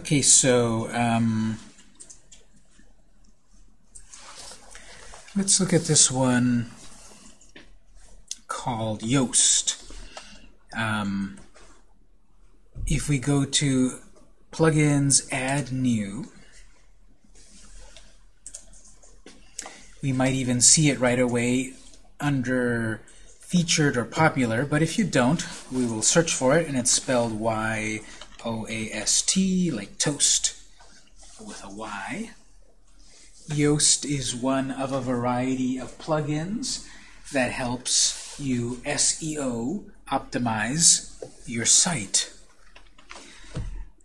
Okay, so um, let's look at this one called Yoast. Um, if we go to Plugins, Add New, we might even see it right away under featured or popular, but if you don't, we will search for it, and it's spelled Y-O-A-S-T, like toast, with a Y. Yoast is one of a variety of plugins that helps you SEO optimize your site.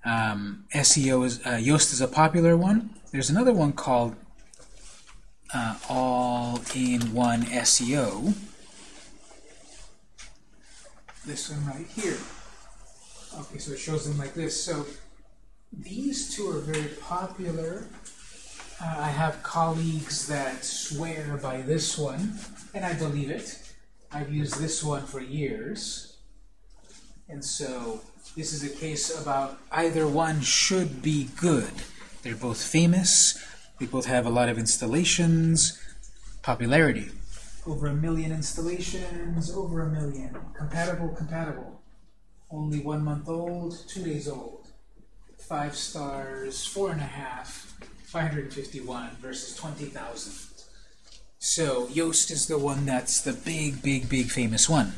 Um, SEO is uh, Yoast is a popular one. There's another one called uh, All-in-One SEO this one right here. Okay, so it shows them like this. So these two are very popular. Uh, I have colleagues that swear by this one, and I believe it. I've used this one for years. And so this is a case about either one should be good. They're both famous. They both have a lot of installations, popularity. Over a million installations, over a million. Compatible, compatible. Only one month old, two days old. Five stars, four and a half, 551 versus 20,000. So Yoast is the one that's the big, big, big famous one.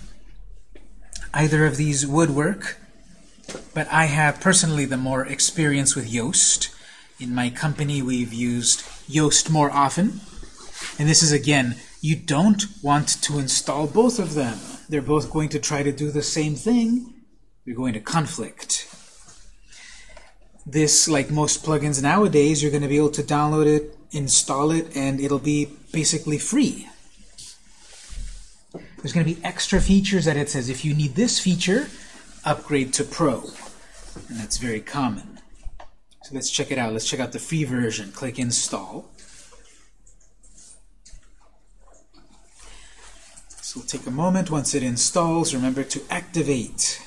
Either of these would work, but I have personally the more experience with Yoast. In my company, we've used Yoast more often. And this is, again, you don't want to install both of them. They're both going to try to do the same thing. You're going to conflict. This, like most plugins nowadays, you're going to be able to download it, install it, and it'll be basically free. There's going to be extra features that it says if you need this feature, upgrade to Pro. And that's very common. So let's check it out. Let's check out the free version. Click Install. So we'll take a moment. Once it installs, remember to activate.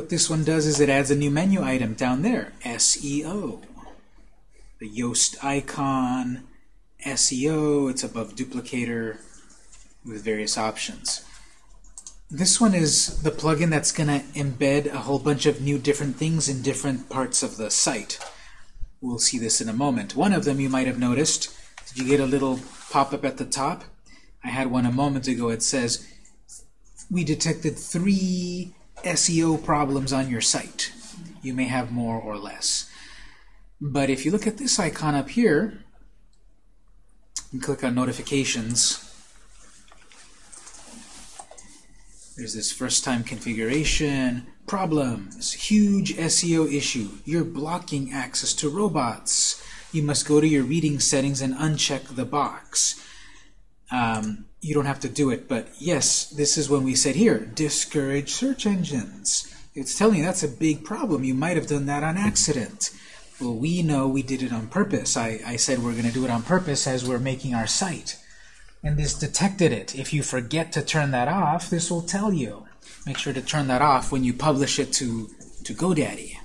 What this one does is it adds a new menu item down there, SEO. The Yoast icon, SEO, it's above duplicator with various options. This one is the plugin that's going to embed a whole bunch of new different things in different parts of the site. We'll see this in a moment. One of them you might have noticed. Did you get a little pop-up at the top? I had one a moment ago. It says, we detected three SEO problems on your site. You may have more or less. But if you look at this icon up here, and click on notifications, There's this first time configuration, problems, huge SEO issue. You're blocking access to robots. You must go to your reading settings and uncheck the box. Um, you don't have to do it, but yes, this is when we said here, discourage search engines. It's telling you that's a big problem. You might have done that on accident. Well, we know we did it on purpose. I, I said we're going to do it on purpose as we're making our site and this detected it. If you forget to turn that off, this will tell you. Make sure to turn that off when you publish it to, to GoDaddy.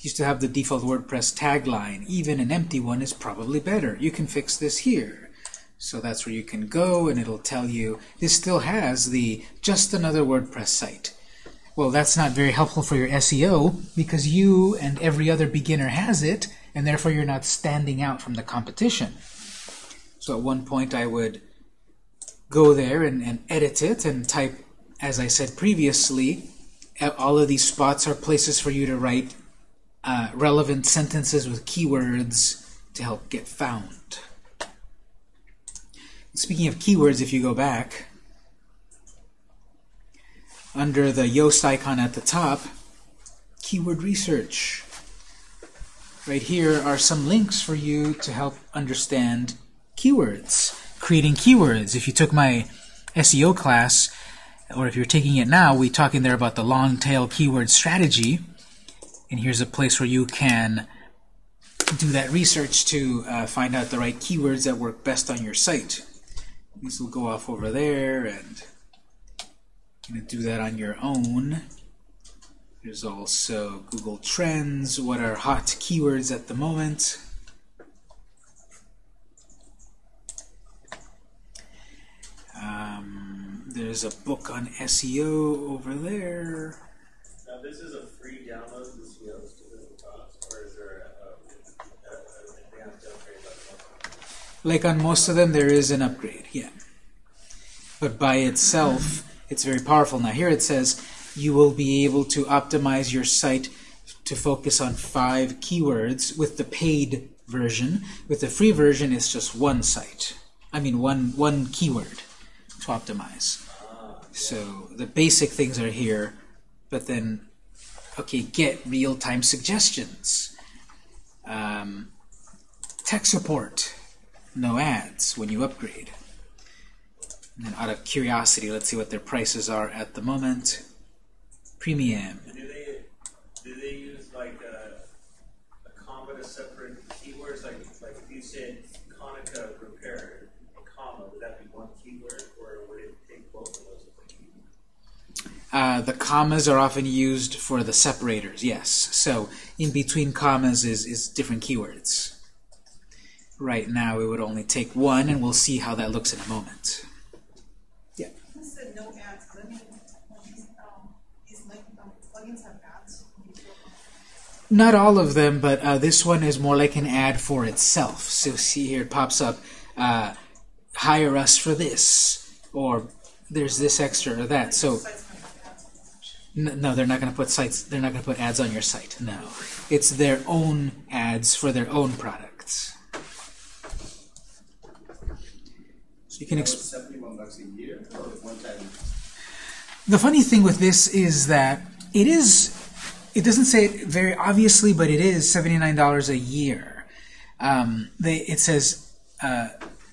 Used to have the default WordPress tagline, even an empty one is probably better. You can fix this here. So that's where you can go and it'll tell you this still has the just another WordPress site. Well, that's not very helpful for your SEO because you and every other beginner has it and therefore you're not standing out from the competition. So at one point I would go there and, and edit it and type, as I said previously, all of these spots are places for you to write uh, relevant sentences with keywords to help get found. Speaking of keywords, if you go back, under the Yoast icon at the top, keyword research. Right here are some links for you to help understand keywords, creating keywords. If you took my SEO class, or if you're taking it now, we talk in there about the long tail keyword strategy. And here's a place where you can do that research to uh, find out the right keywords that work best on your site. These will go off over there, and you can do that on your own. There's also Google Trends, what are hot keywords at the moment. Um, there's a book on SEO over there. Now, this is a free download, this Yoast, is it cost, or is there a, a, a, advanced upgrade like on most of them, there is an upgrade. But by itself, it's very powerful. Now here it says you will be able to optimize your site to focus on five keywords with the paid version. With the free version, it's just one site. I mean, one one keyword to optimize. So the basic things are here, but then, okay, get real-time suggestions. Um, tech support, no ads when you upgrade. And out of curiosity, let's see what their prices are at the moment. Premium. Do they, do they use like a, a comma to separate keywords? Like, like if you said Konica repair, comma, would that be one keyword, or would it take both of those as a keyword? Uh, the commas are often used for the separators, yes. So in between commas is, is different keywords. Right now it would only take one, and we'll see how that looks in a moment. You said no ads, but I mean, these, um, these like, um, plugins have ads. Not all of them, but uh, this one is more like an ad for itself. So see here, it pops up, uh, hire us for this, or there's this extra or that. So Sites might have ads on them. n- no, they're not going to put sites. They're not going to put ads on your site. No, it's their own ads for their own products. So you can. Exp- bucks a year or one time? The funny thing with this is that it is, it doesn't say it very obviously, but it is $79 a year. Um, they, it says uh,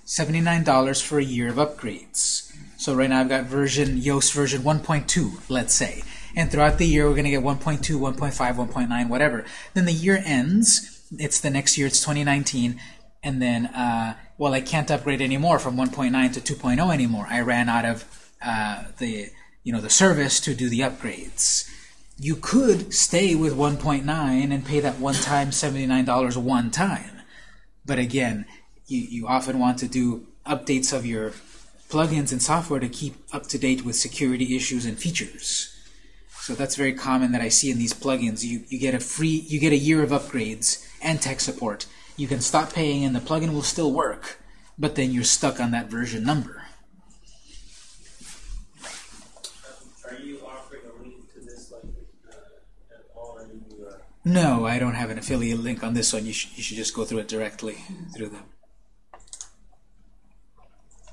$79 for a year of upgrades. So right now I've got version, Yoast version 1.2, let's say. And throughout the year we're going to get 1.2, 1.5, 1.9, whatever. Then the year ends, it's the next year, it's 2019, and then, uh, well, I can't upgrade anymore from 1.9 to 2.0 anymore. I ran out of uh, the you know the service to do the upgrades. You could stay with 1.9 and pay that one time $79 one time. But again, you, you often want to do updates of your plugins and software to keep up to date with security issues and features. So that's very common that I see in these plugins. You, you get a free, you get a year of upgrades and tech support. You can stop paying and the plugin will still work, but then you're stuck on that version number. Are you offering a link to this like uh, at all, or you? Uh, No, I don't have an affiliate link on this one. You should, you should just go through it directly through them.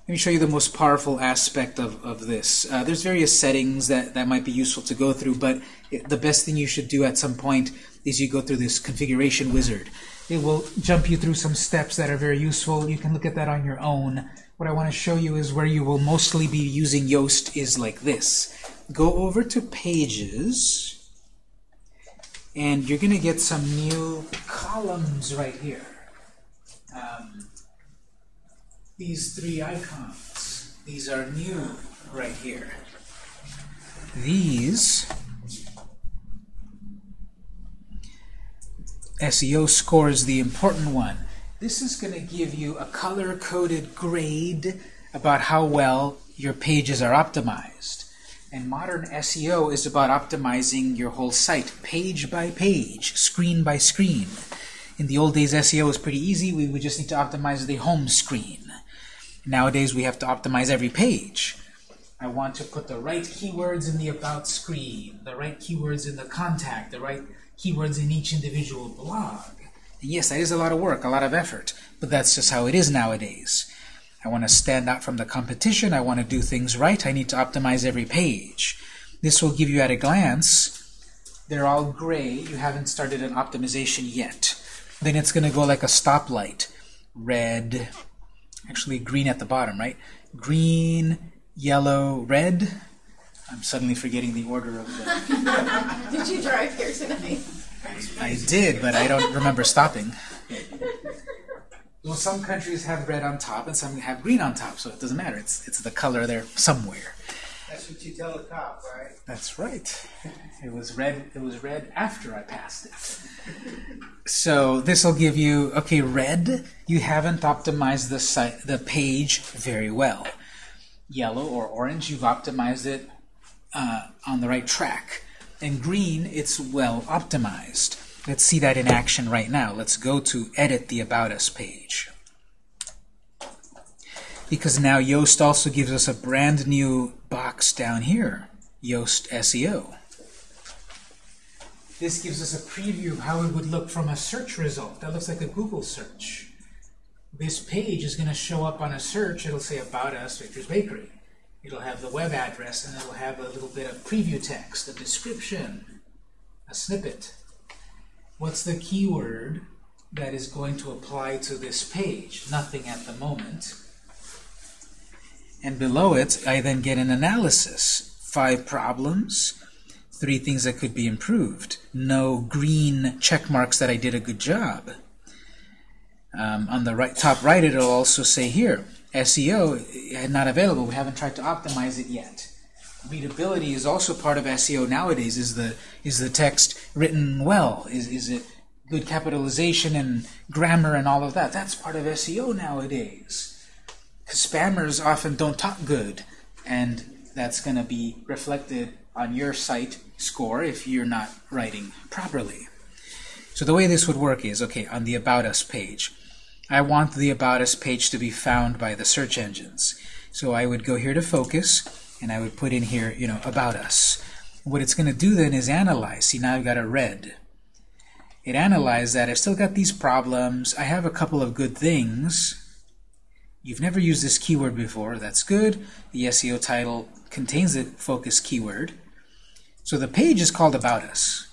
Let me show you the most powerful aspect of, of this. Uh, there's various settings that, that might be useful to go through, but it, the best thing you should do at some point is you go through this configuration wizard. It will jump you through some steps that are very useful. You can look at that on your own. What I want to show you is where you will mostly be using Yoast is like this. Go over to Pages, and you're going to get some new columns right here. Um, these three icons, these are new right here. These SEO score is the important one. This is going to give you a color-coded grade about how well your pages are optimized. And modern SEO is about optimizing your whole site, page by page, screen by screen. In the old days, SEO was pretty easy. We would just need to optimize the home screen. Nowadays, we have to optimize every page. I want to put the right keywords in the About screen, the right keywords in the contact, the right keywords in each individual blog. And yes, that is a lot of work, a lot of effort, but that's just how it is nowadays. I want to stand out from the competition. I want to do things right. I need to optimize every page. This will give you at a glance, they're all gray. You haven't started an optimization yet. Then it's going to go like a stoplight. Red, actually green at the bottom, right? Green, yellow, red. I'm suddenly forgetting the order of the... Did you drive here tonight? I did, but I don't remember stopping. Well, some countries have red on top and some have green on top, so it doesn't matter. It's it's the color there somewhere. That's what you tell the cop, right? That's right. It was red. It was red after I passed it. So this will give you okay. Red, you haven't optimized the site, the page very well. Yellow or orange, you've optimized it uh, on the right track. And green, it's well optimized. Let's see that in action right now. Let's go to edit the About Us page. Because now Yoast also gives us a brand new box down here, Yoast SEO. This gives us a preview of how it would look from a search result. That looks like a Google search. This page is going to show up on a search. It'll say About Us, Victor's Bakery. It'll have the web address, and it'll have a little bit of preview text, a description, a snippet. What's the keyword that is going to apply to this page? Nothing at the moment. And below it, I then get an analysis. Five problems, three things that could be improved. No green check marks that I did a good job. Um, on the right, top right, it'll also say here, SEO not available. We haven't tried to optimize it yet. Readability is also part of SEO nowadays. Is the is the text written well? Is is it good capitalization and grammar and all of that? That's part of SEO nowadays. Because spammers often don't talk good, and that's going to be reflected on your site score if you're not writing properly. So the way this would work is, okay, on the About Us page, I want the About Us page to be found by the search engines. So I would go here to Focus, and I would put in here, you know, About Us. What it's going to do then is analyze. See, now I've got a red. It analyzed that. I've still got these problems. I have a couple of good things. You've never used this keyword before. That's good. The SEO title contains the focus keyword. So the page is called About Us.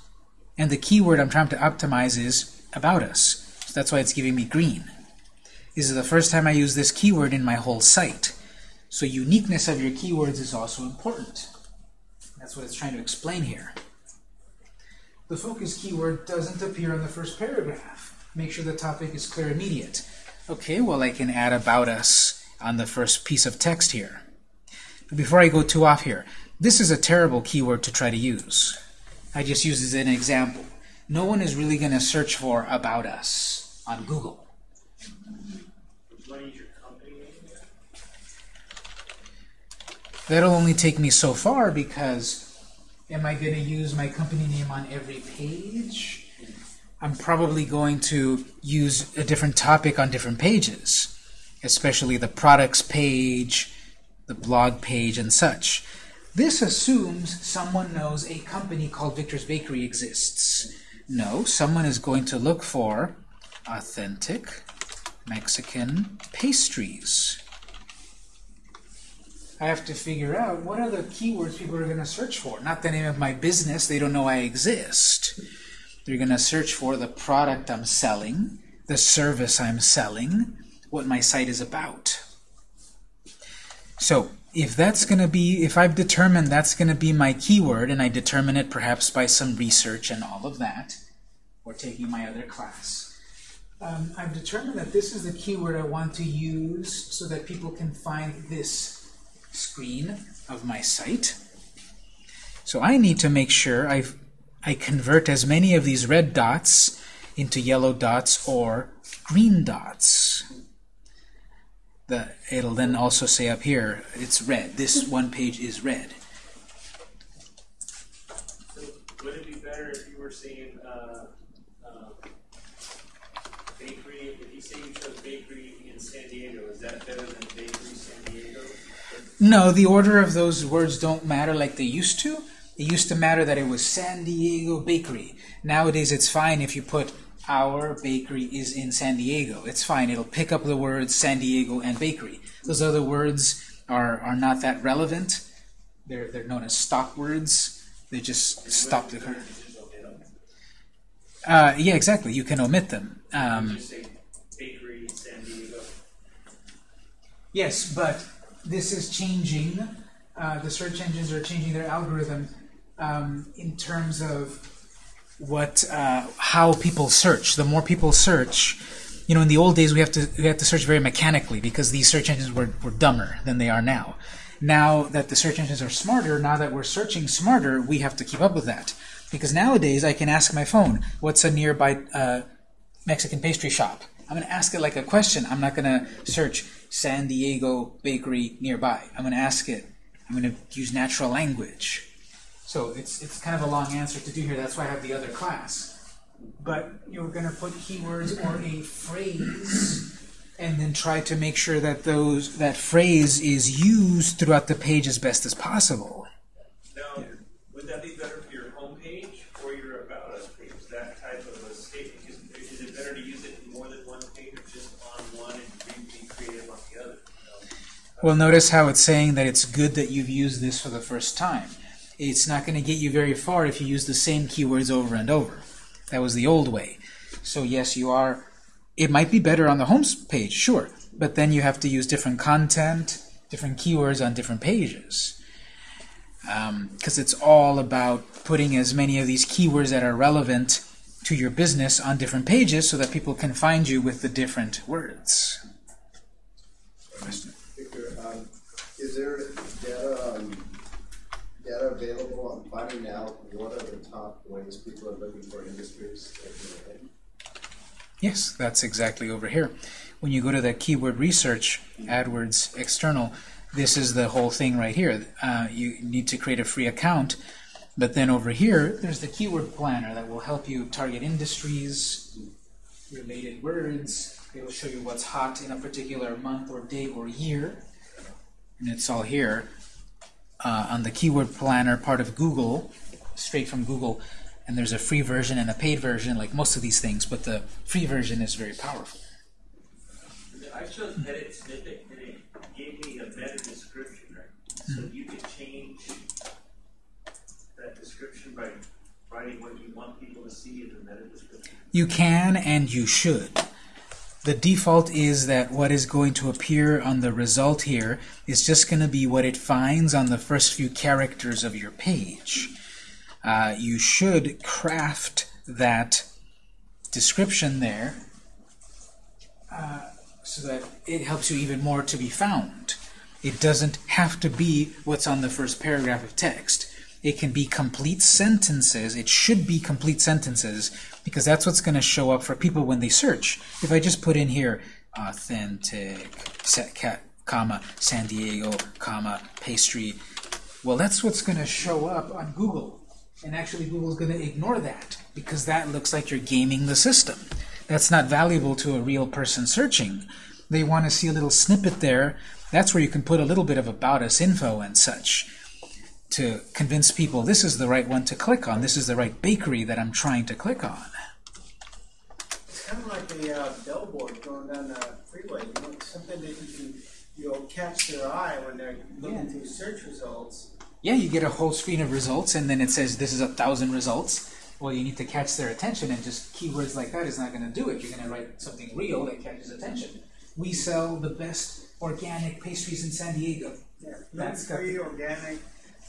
And the keyword I'm trying to optimize is About Us. So that's why it's giving me green. This is the first time I use this keyword in my whole site. So uniqueness of your keywords is also important. That's what it's trying to explain here. The focus keyword doesn't appear in the first paragraph. Make sure the topic is clear immediate. Okay, well I can add about us on the first piece of text here. But before I go too off here, this is a terrible keyword to try to use. I just use it as an example. No one is really going to search for about us on Google. Would you want to use your company name? That'll only take me so far because am I going to use my company name on every page? I'm probably going to use a different topic on different pages, especially the products page, the blog page, and such. This assumes someone knows a company called Victor's Bakery exists. No, someone is going to look for authentic Mexican pastries. I have to figure out what are the keywords people are going to search for. Not the name of my business, they don't know I exist. They're going to search for the product I'm selling, the service I'm selling, what my site is about. So if that's going to be, if I've determined that's going to be my keyword, and I determine it perhaps by some research and all of that, or taking my other class, um, I've determined that this is the keyword I want to use so that people can find this screen of my site. So I need to make sure I've I convert as many of these red dots into yellow dots or green dots. The, it'll then also say up here, it's red. This one page is red. So would it be better if you were saying uh, uh, bakery? If you say you chose bakery in San Diego, is that better than bakery San Diego? No, the order of those words don't matter like they used to. It used to matter that it was San Diego Bakery. Nowadays it's fine if you put our bakery is in San Diego. It's fine. It'll pick up the words San Diego and bakery. Those other words are, are not that relevant. They're, they're known as stop words. They just stop the... Better to just omit them. Uh, yeah, exactly. You can omit them. Um, Just say bakery San Diego. Yes, but this is changing. Uh, the search engines are changing their algorithm um, in terms of what uh, how people search. The more people search, you know, in the old days we have to we have to search very mechanically because these search engines were, were dumber than they are now. Now that the search engines are smarter, now that we're searching smarter, we have to keep up with that. Because nowadays I can ask my phone, "What's a nearby uh, Mexican pastry shop?" I'm going to ask it like a question. I'm not going to search San Diego bakery nearby. I'm going to ask it. I'm going to use natural language. So it's it's kind of a long answer to do here. That's why I have the other class. But you're going to put keywords or a phrase, and then try to make sure that those that phrase is used throughout the page as best as possible. Now, would that be better for your homepage or your About Us page? That type of a statement? Is, is it better to use it in more than one page or just on one and be, be creative on the other? You know? Well, notice how it's saying that it's good that you've used this for the first time. It's not going to get you very far if you use the same keywords over and over. That was the old way. So yes, you are. It might be better on the home page, sure, but then you have to use different content, different keywords on different pages. Um, because it's all about putting as many of these keywords that are relevant to your business on different pages so that people can find you with the different words. Question? Victor, um, is there data, um, data available finding out what are the top ways people are looking for industries? Yes, that's exactly over here. When you go to the keyword research, AdWords external, this is the whole thing right here. Uh, you need to create a free account, but then over here, there's the keyword planner that will help you target industries, related words. It will show you what's hot in a particular month or day or year, and it's all here uh, on the keyword planner part of Google, straight from Google. And there's a free version and a paid version, like most of these things, but the free version is very powerful. I chose edit snippet and it gave me a meta description, right? So you could change that description by writing what you want people to see in the meta description. You can and you should. The default is that what is going to appear on the result here is just going to be what it finds on the first few characters of your page. Uh, you should craft that description there uh, so that it helps you even more to be found. It doesn't have to be what's on the first paragraph of text. It can be complete sentences. It should be complete sentences because that's what's going to show up for people when they search. If I just put in here authentic, set cat, comma, San Diego, comma, pastry, well, that's what's going to show up on Google. And actually, Google's going to ignore that because that looks like you're gaming the system. That's not valuable to a real person searching. They want to see a little snippet there. That's where you can put a little bit of about us info and such to convince people this is the right one to click on. This is the right bakery that I'm trying to click on. Kind of like a uh, billboard going down the freeway, you know, something that you can, you'll catch their eye when they're looking through search results. Yeah, you get a whole screen of results, and then it says this is a thousand results. Well, you need to catch their attention, and just keywords like that is not going to do it. You're going to write something real that catches attention. We sell the best organic pastries in San Diego. Yeah, That's free, organic,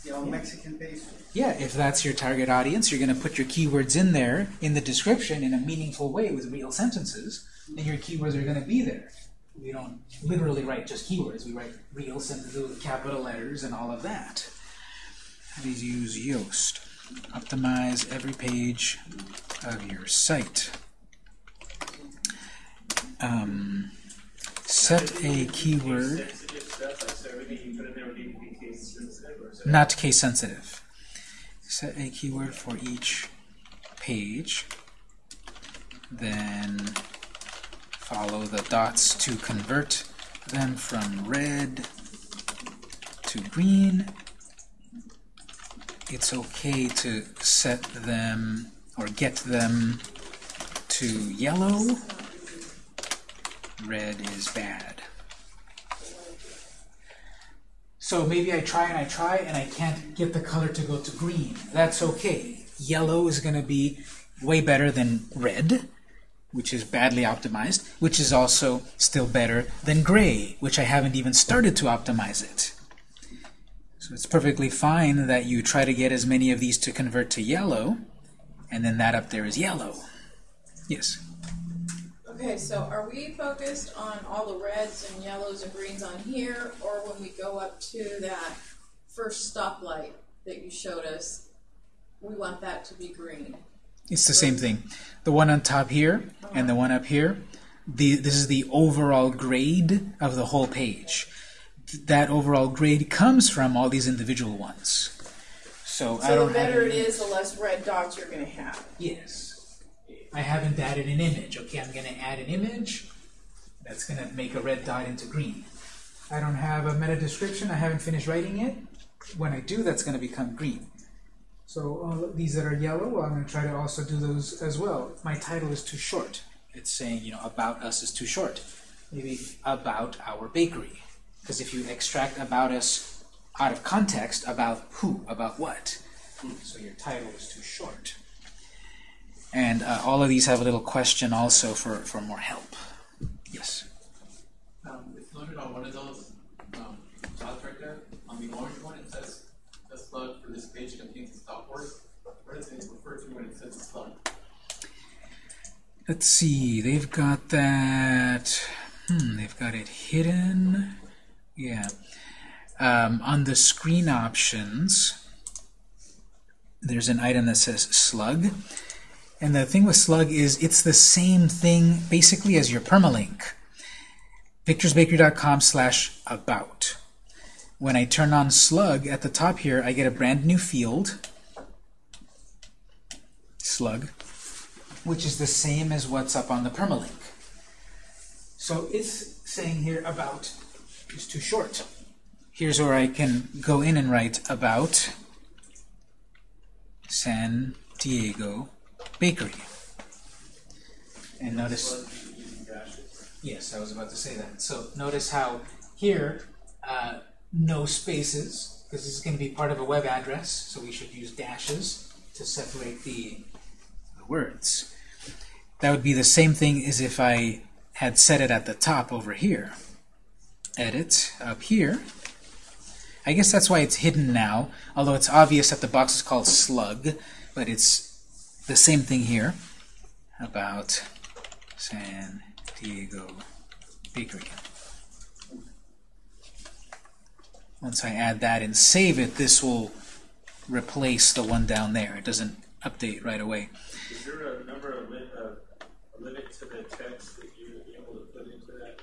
you know, Mexican pastry. Yeah, if that's your target audience, you're going to put your keywords in there in the description in a meaningful way with real sentences, and your keywords are going to be there. We don't literally write just keywords. We write real sentences with capital letters and all of that. Please use Yoast. Optimize every page of your site. Um, set a keyword. Not case sensitive. Set a keyword for each page, then follow the dots to convert them from red to green. It's okay to set them or get them to yellow. Red is bad. So maybe I try and I try and I can't get the color to go to green. That's okay. Yellow is going to be way better than red, which is badly optimized, which is also still better than gray, which I haven't even started to optimize it. So it's perfectly fine that you try to get as many of these to convert to yellow, and then that up there is yellow. Yes. Okay, so are we focused on all the reds and yellows and greens on here, or when we go up to that first stoplight that you showed us, we want that to be green? It's the same thing. The one on top here and the one up here, the, this is the overall grade of the whole page. That overall grade comes from all these individual ones. So, I So don't the better it is, the less red dots you're gonna have. Yes. I haven't added an image. Okay, I'm going to add an image. That's going to make a red dot into green. I don't have a meta description. I haven't finished writing it. When I do, that's going to become green. So of these that are yellow, well, I'm going to try to also do those as well. My title is too short. It's saying, you know, about us is too short. Maybe about our bakery. Because if you extract about us out of context, about who, about what. So your title is too short. And uh, all of these have a little question also for, for more help. Yes. Um, it's loaded on one of those um, dots right there. On the orange one, it says the slug for this page contains a stop word. What does it refer to when it says slug? Let's see. They've got that. Hmm. They've got it hidden. Yeah. Um, on the screen options, there's an item that says slug. And the thing with slug is it's the same thing basically as your permalink. victorsbakery.com slash about. When I turn on slug at the top here, I get a brand new field, slug, which is the same as what's up on the permalink. So it's saying here about is too short. Here's where I can go in and write about San Diego Bakery. And notice Yes, I was about to say that. So notice how here, uh, no spaces, because this is going to be part of a web address, so we should use dashes to separate the, the words. That would be the same thing as if I had set it at the top over here. Edit, up here. I guess that's why it's hidden now, although it's obvious that the box is called slug, but it's the same thing here about San Diego Bakery. Once I add that and save it, this will replace the one down there. It doesn't update right away. Is there a number of, li- uh, a limit to the text that you're able to put into that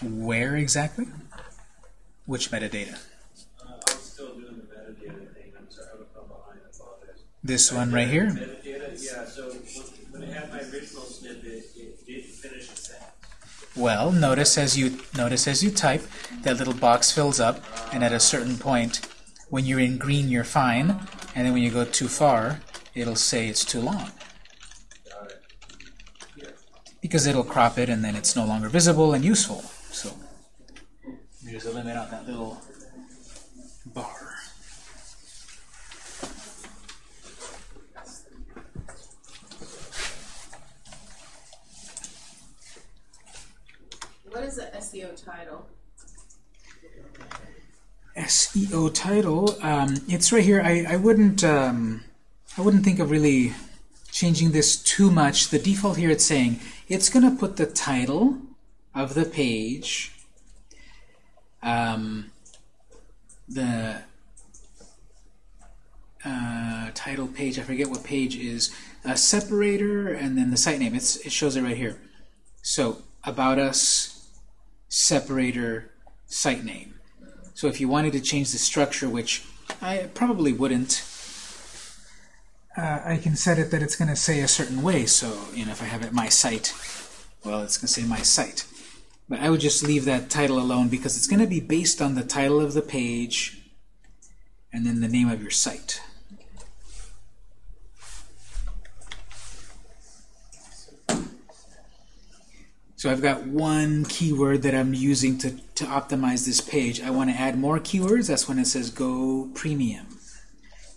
metadata? Where exactly? Which metadata? Uh, I'm still doing the metadata thing, I'm sorry, I'm I'm behind, I apologize. This one right here? Well, notice as you notice as you type, that little box fills up, and at a certain point, when you're in green, you're fine, and then when you go too far, it'll say it's too long. Because it'll crop it and then it's no longer visible and useful. So there's a limit on that little bar. What is the SEO title? SEO title, um, it's right here. I, I wouldn't um, I wouldn't think of really changing this too much. The default here it's saying it's going to put the title of the page, um, the uh, title page, I forget what page is, a separator, and then the site name. It's, it shows it right here. So, about us, separator, site name. So if you wanted to change the structure, which I probably wouldn't, uh, I can set it that it's going to say a certain way. So, you know, if I have it my site, well, it's going to say my site. But I would just leave that title alone because it's going to be based on the title of the page and then the name of your site. So I've got one keyword that I'm using to, to optimize this page. I want to add more keywords. That's when it says Go Premium.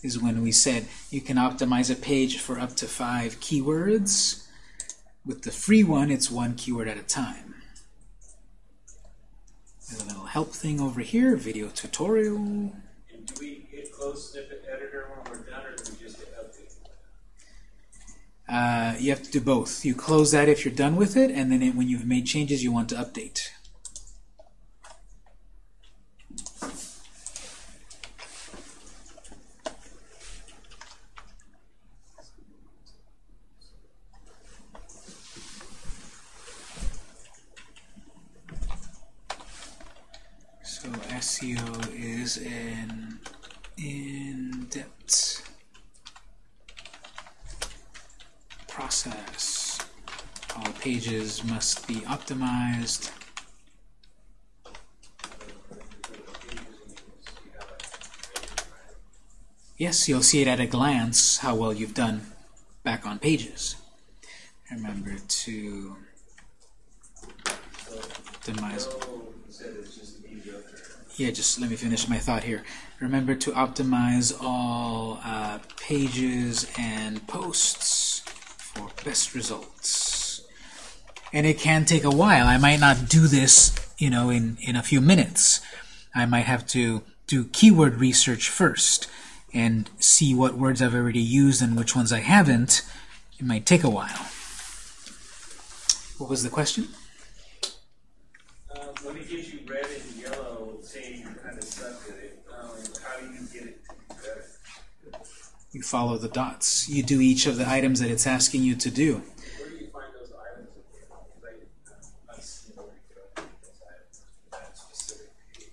Is when we said you can optimize a page for up to five keywords. With the free one, it's one keyword at a time. There's a little help thing over here, video tutorial. And do we hit close snippet editor when we're done, or do we just hit update? Uh, you have to do both. You close that if you're done with it, and then it, when you've made changes, you want to update. So SEO is an in-depth process. All pages must be optimized. Yes, you'll see it at a glance how well you've done back on pages. Remember to optimize. Yeah, just let me finish my thought here. Remember to optimize all uh, pages and posts for best results. And it can take a while. I might not do this, you know, in, in a few minutes. I might have to do keyword research first and see what words I've already used and which ones I haven't. It might take a while. What was the question? Um, when it gives you red and yellow, saying you kind of suck at it, um, how do you get it to be better? You follow the dots. You do each of the items that it's asking you to do. Where do you find those items again? Because I, uh, I've seen where you go those items for that specific page.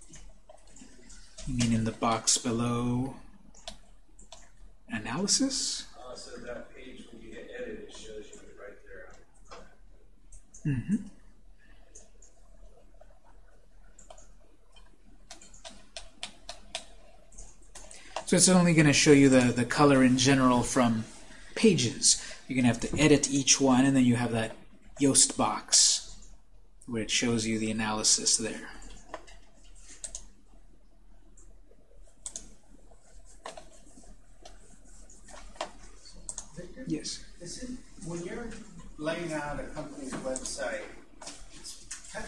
You mean in the box below analysis? Uh, so that page, when you hit edit, it shows you right there. Mm-hmm. So it's only going to show you the, the color in general from pages. You're going to have to edit each one, and then you have that Yoast box where it shows you the analysis there. Yes. Is it, when you're laying out a company's website,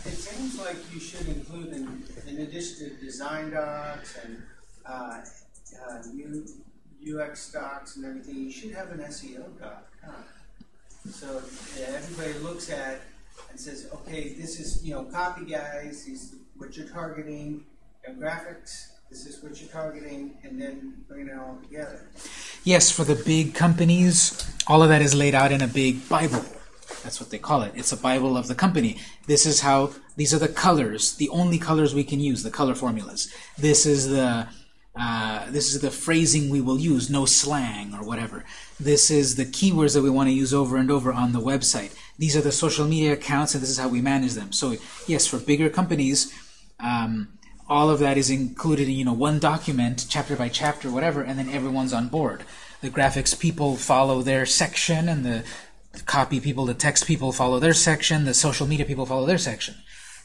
it seems like you should include in, in addition to design docs and, uh, uh, UX docs and everything, you should have an SEO doc, huh? So that everybody looks at and says, okay, this is, you know, copy guys, is what you're targeting, and is what you're targeting, and then bring it all together. Yes, for the big companies, all of that is laid out in a big Bible. That's what they call it. It's a Bible of the company. This is how, these are the colors, the only colors we can use, the color formulas. This is the, uh, this is the phrasing we will use, no slang or whatever. This is the keywords that we want to use over and over on the website. These are the social media accounts, and this is how we manage them. So yes, for bigger companies, um, all of that is included in you know one document, chapter by chapter, whatever, and then everyone's on board. The graphics people follow their section, and the copy people, the text people follow their section, the social media people follow their section.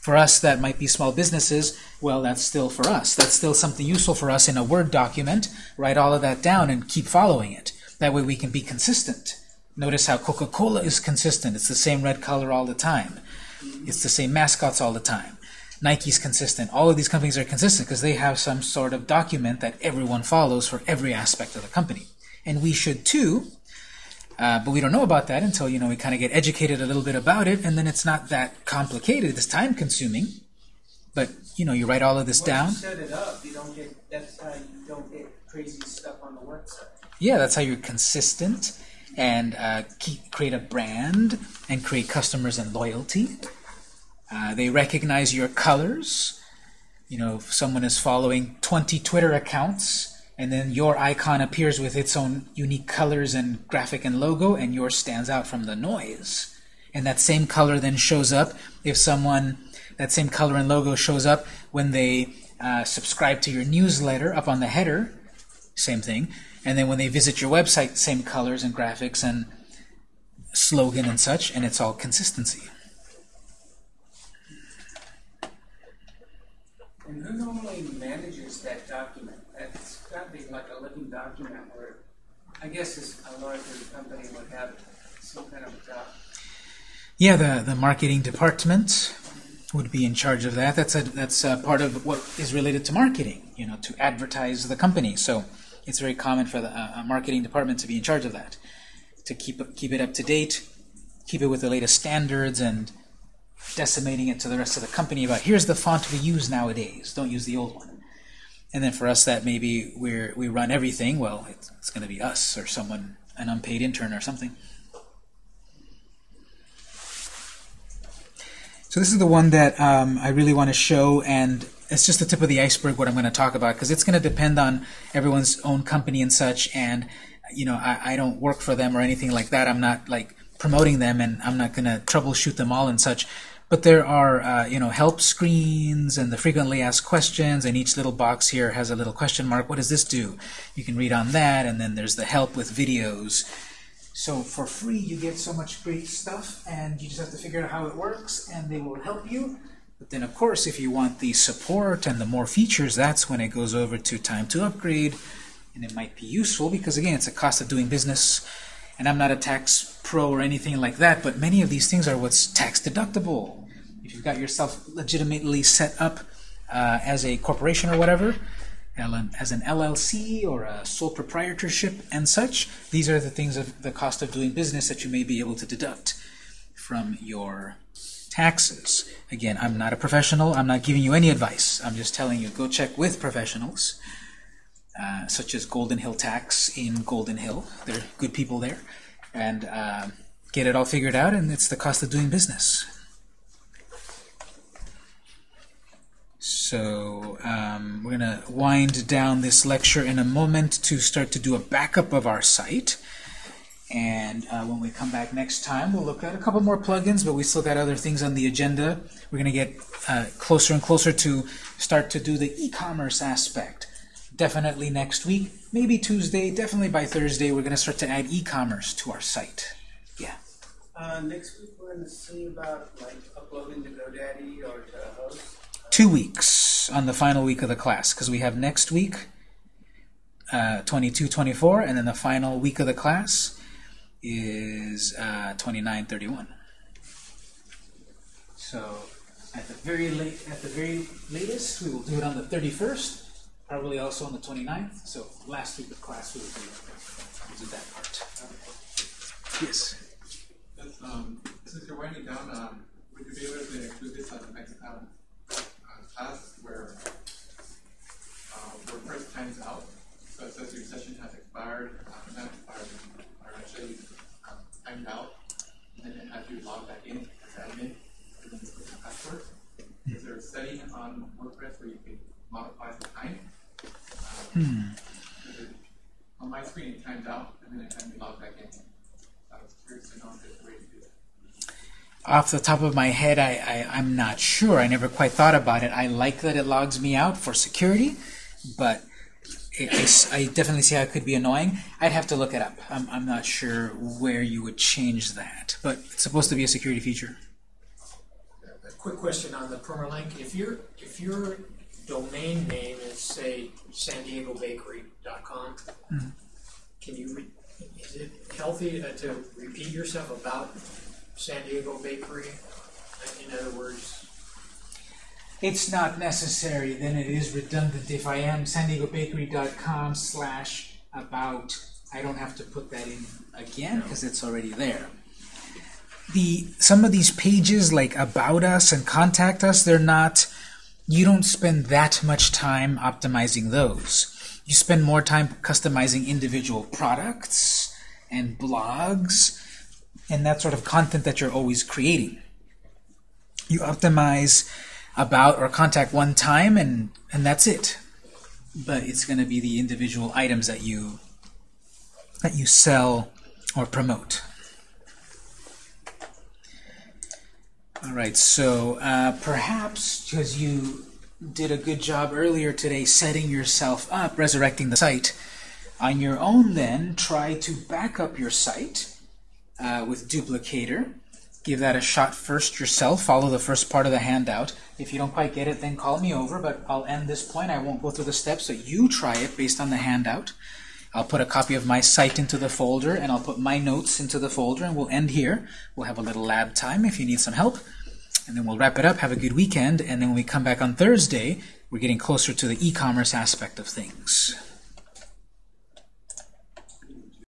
For us, that might be small businesses. Well, that's still for us. That's still something useful for us in a Word document. Write all of that down and keep following it. That way we can be consistent. Notice how Coca-Cola is consistent. It's the same red color all the time. It's the same mascots all the time. Nike's consistent. All of these companies are consistent because they have some sort of document that everyone follows for every aspect of the company. And we should too, uh, but we don't know about that until you know we kind of get educated a little bit about it, and then it's not that complicated. It's time consuming, but you know you write all of this Once down. you set it up, you don't get, that's how you don't get crazy stuff on the website. Yeah, that's how you're consistent and uh, keep, create a brand and create customers and loyalty. Uh, they recognize your colors. You know, if someone is following 20 Twitter accounts, and then your icon appears with its own unique colors and graphic and logo, and yours stands out from the noise. And that same color then shows up if someone, that same color and logo shows up when they uh, subscribe to your newsletter up on the header, same thing. And then when they visit your website, same colors and graphics and slogan and such, and it's all consistency. And who normally manages that document? That's got to be like a living document where, I guess this, a larger company would have some kind of doc. Yeah, the, the marketing department would be in charge of that. That's a that's a part of what is related to marketing. You know, to advertise the company. So it's very common for the uh, marketing department to be in charge of that. to keep keep it up to date, keep it with the latest standards, and decimating it to the rest of the company about here's the font we use nowadays. Don't use the old one. And then for us that maybe we're we run everything. Well, it's, it's going to be us or someone, an unpaid intern or something. So this is the one that um, I really want to show, and it's just the tip of the iceberg what I'm going to talk about because it's going to depend on everyone's own company and such. And you know, I, I don't work for them or anything like that. I'm not like promoting them, and I'm not going to troubleshoot them all and such. But there are, uh, you know, help screens and the frequently asked questions, and each little box here has a little question mark. What does this do? You can read on that, and then there's the help with videos. So for free, you get so much great stuff, and you just have to figure out how it works, and they will help you. But then, of course, if you want the support and the more features, that's when it goes over to time to upgrade, and it might be useful because, again, it's a cost of doing business. And I'm not a tax pro or anything like that, but many of these things are what's tax deductible. If you've got yourself legitimately set up uh, as a corporation or whatever, as an LLC or a sole proprietorship and such, these are the things of the cost of doing business that you may be able to deduct from your taxes. Again, I'm not a professional. I'm not giving you any advice. I'm just telling you, go check with professionals, uh, such as Golden Hill Tax in Golden Hill. They're good people there. And uh, get it all figured out, and it's the cost of doing business. So um, we're going to wind down this lecture in a moment to start to do a backup of our site. And uh, when we come back next time, we'll look at a couple more plugins, but we still got other things on the agenda. We're going to get uh, closer and closer to start to do the e-commerce aspect. Definitely next week, maybe Tuesday, definitely by Thursday, we're going to start to add e-commerce to our site. Yeah. Uh, next week we're going to see about like uploading to GoDaddy or to host. Two weeks on the final week of the class, because we have next week, uh, 22, 24, and then the final week of the class is uh, 29, 31. So at the very late, at the very latest, we will do it on the 31st, probably also on the 29th. So last week of class we will do, we'll do that part. Yes. That's, um, since you're winding down, um, would you be able to include this on the next um, uh, class where uh, WordPress times out? So it says your session has expired, uh, not expired, or actually um, timed out, and then it has you log back in as admin, and then put your password. Is there a setting on WordPress where you can modify the time? Because it- On my screen, it timed out, and then it had me log back in. I was curious to know if there's a way to do that. Off the top of my head, I, I, I'm not sure. I never quite thought about it. I like that it logs me out for security, but it, I s- I definitely see how it could be annoying. I'd have to look it up. I'm, I'm not sure where you would change that, but it's supposed to be a security feature. A quick question on the permalink. If your if your domain name is say san diego bakery.com, can you re- is it healthy uh, to repeat yourself about San Diego Bakery? In other words, It's not necessary, then it is redundant. If I am san diego bakery.com slash about, I don't have to put that in again because it's already there. The some of these pages like about us and contact us, they're not you don't spend that much time optimizing those. You spend more time customizing individual products and blogs and that sort of content that you're always creating. You optimize about or contact one time and and that's it. But it's going to be the individual items that you that you sell or promote. All right, so uh, perhaps because you did a good job earlier today setting yourself up, resurrecting the site, on your own then try to back up your site uh, with Duplicator. Give that a shot first yourself. Follow the first part of the handout. If you don't quite get it, then call me over, but I'll end this point. I won't go through the steps, so you try it based on the handout. I'll put a copy of my site into the folder, and I'll put my notes into the folder, and we'll end here. We'll have a little lab time if you need some help. And then we'll wrap it up, have a good weekend, and then when we come back on Thursday, we're getting closer to the e-commerce aspect of things.